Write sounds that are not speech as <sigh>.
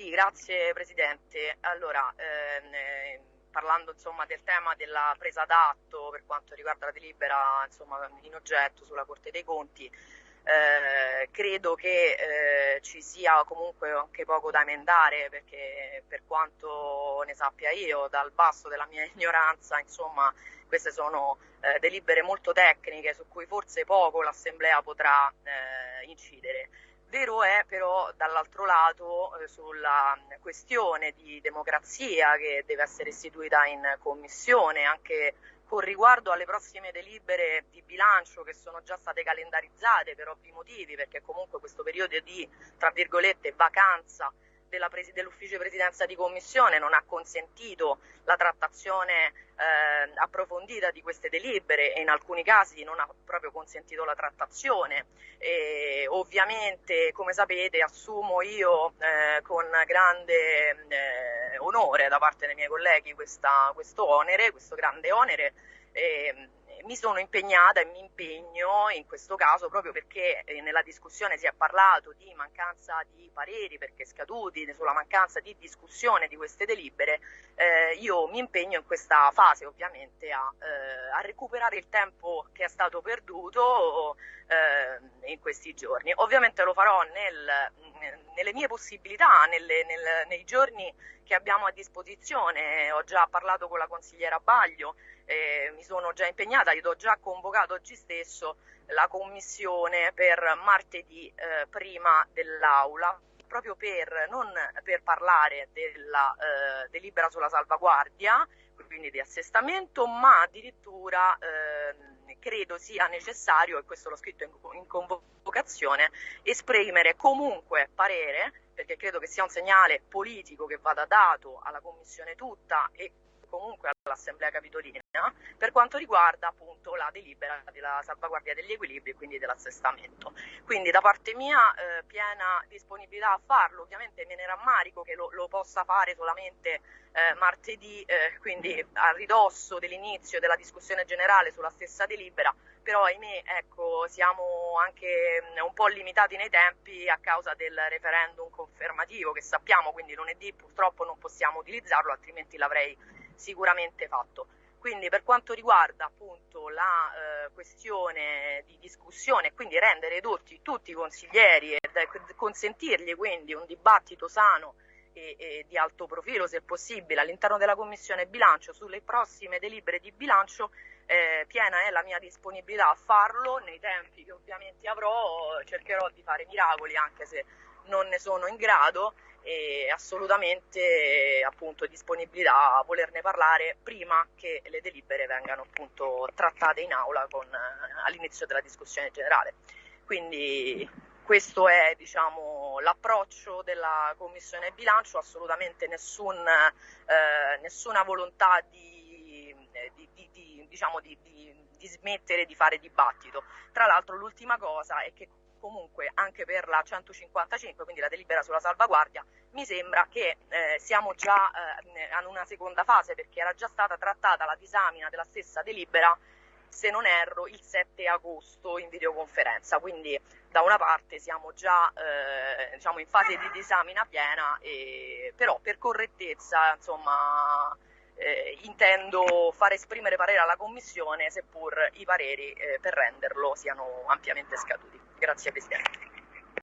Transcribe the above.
Sì, grazie Presidente. Allora, ehm, parlando insomma, del tema della presa d'atto per quanto riguarda la delibera insomma, in oggetto sulla Corte dei Conti, eh, credo che eh, ci sia comunque anche poco da emendare perché per quanto ne sappia io dal basso della mia <laughs> ignoranza insomma queste sono eh, delibere molto tecniche su cui forse poco l'Assemblea potrà eh, incidere. Vero è però dall'altro lato eh, sulla questione di democrazia che deve essere istituita in commissione anche con riguardo alle prossime delibere di bilancio che sono già state calendarizzate per ovvi motivi perché comunque questo periodo di tra virgolette vacanza dell'ufficio di presidenza di commissione non ha consentito la trattazione eh, approfondita di queste delibere e in alcuni casi non ha proprio consentito la trattazione. E, ovviamente, come sapete, assumo io eh, con grande eh, onore da parte dei miei colleghi questa, questo onere, questo grande onere. E, mi sono impegnata e mi impegno in questo caso proprio perché eh, nella discussione si è parlato di mancanza di pareri perché scaduti, sulla mancanza di discussione di queste delibere, eh, io mi impegno in questa fase ovviamente a, eh, a recuperare il tempo che è stato perduto eh, in questi giorni. Ovviamente lo farò nel, nelle mie possibilità, nelle, nel, nei giorni che abbiamo a disposizione. Ho già parlato con la consigliera Baglio, eh, mi sono già impegnata, io ho già convocato oggi stesso la commissione per martedì eh, prima dell'aula proprio per, non per parlare della eh, delibera sulla salvaguardia, quindi di assestamento, ma addirittura eh, credo sia necessario, e questo l'ho scritto in, in convocazione, esprimere comunque parere, perché credo che sia un segnale politico che vada dato alla Commissione tutta e comunque all'Assemblea Capitolina per quanto riguarda appunto la delibera della salvaguardia degli equilibri e quindi dell'assestamento. Quindi da parte mia eh, piena disponibilità a farlo, ovviamente me ne rammarico che lo, lo possa fare solamente eh, martedì, eh, quindi a ridosso dell'inizio della discussione generale sulla stessa delibera, però ahimè ecco, siamo anche mm, un po' limitati nei tempi a causa del referendum confermativo che sappiamo, quindi lunedì purtroppo non possiamo utilizzarlo, altrimenti l'avrei sicuramente fatto. Quindi per quanto riguarda appunto la eh, questione di discussione quindi rendere edotti tutti i consiglieri e consentirgli quindi un dibattito sano e, e, di alto profilo se possibile all'interno della Commissione bilancio sulle prossime delibere di bilancio eh, piena è la mia disponibilità a farlo nei tempi che ovviamente avrò cercherò di fare miracoli anche se non ne sono in grado e assolutamente appunto disponibilità a volerne parlare prima che le delibere vengano appunto trattate in aula con, eh, all'inizio della discussione generale. Quindi questo è diciamo, l'approccio della Commissione bilancio, assolutamente nessun, eh, nessuna volontà di, di, di, diciamo, di, smettere di fare dibattito. Tra l'altro l'ultima cosa è che comunque anche per la 155, quindi la delibera sulla salvaguardia, mi sembra che eh, siamo già eh, in una seconda fase perché era già stata trattata la disamina della stessa delibera, se non erro, il 7 agosto in videoconferenza, quindi da una parte siamo già eh, diciamo in fase di disamina piena, e, però per correttezza insomma eh, intendo far esprimere parere alla Commissione, seppur i pareri eh, per renderlo siano ampiamente scaduti. Grazie Presidente.